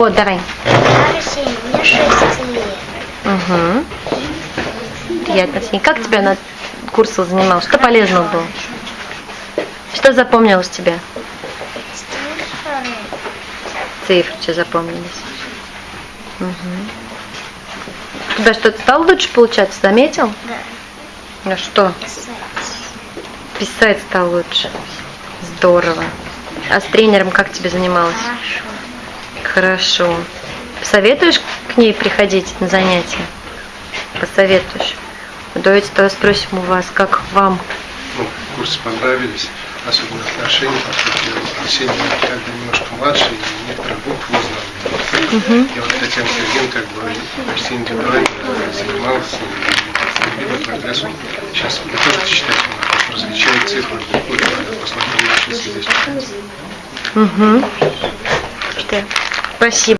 Вот, давай. Мне 6 лет. Угу. Приятно, Арсений. Как тебя на курсах занимал? Что полезного было? Что запомнилось тебе? Цифры. Цифры запомнились. Угу. У тебя что-то стало лучше получаться, заметил? Да. Ну что? Писать. Писать стал лучше. Здорово. А с тренером как тебе занималась? Хорошо. Хорошо. Посоветуешь к ней приходить на занятия? Посоветуешь. Давайте тогда спросим у вас, как вам. ну, курсы понравились, особенно отношения, поскольку Арсений как бы немножко младше, и некоторые буквы не знал. И вот Татьяна Сергеевна, как бы, Арсений Николаевна занимался, и видно прогресс. Сейчас не то, что читать, он различает цифры, буквы, посмотрим, что здесь. Угу. Что? Спасибо.